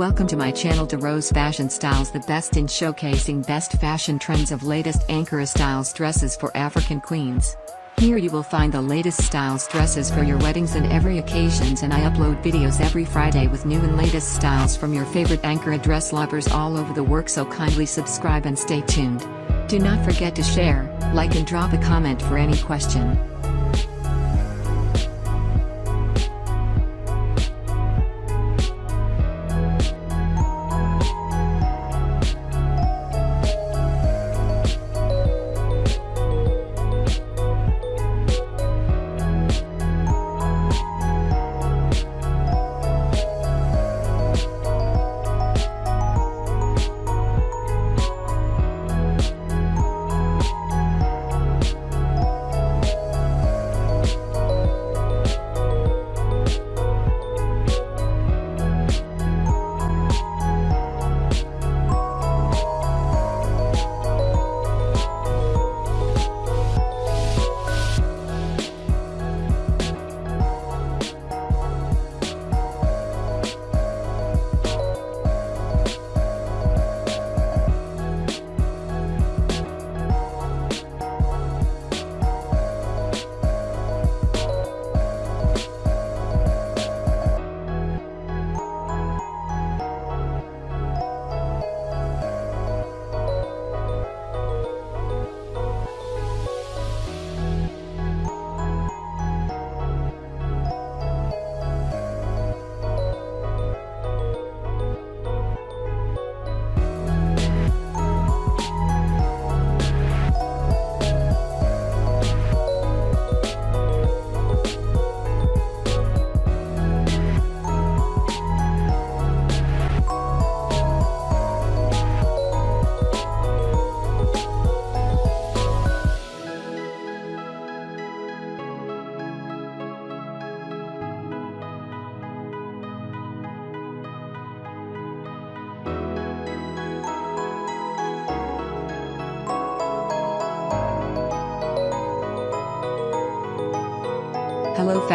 Welcome to my channel to Rose Fashion Styles the best in showcasing best fashion trends of latest Ankara styles dresses for African queens. Here you will find the latest styles dresses for your weddings and every occasions and I upload videos every Friday with new and latest styles from your favorite Ankara dress lovers all over the work so kindly subscribe and stay tuned. Do not forget to share, like and drop a comment for any question.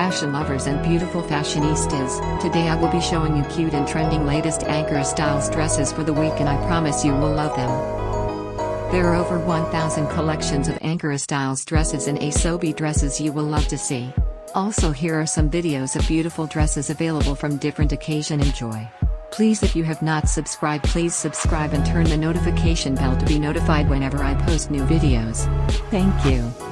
Fashion lovers and beautiful fashionistas, today I will be showing you cute and trending latest Ankara styles dresses for the week and I promise you will love them. There are over 1000 collections of Ankara styles dresses and Asoebi dresses you will love to see. Also here are some videos of beautiful dresses available from different occasion enjoy. Please if you have not subscribed please subscribe and turn the notification bell to be notified whenever I post new videos. Thank you.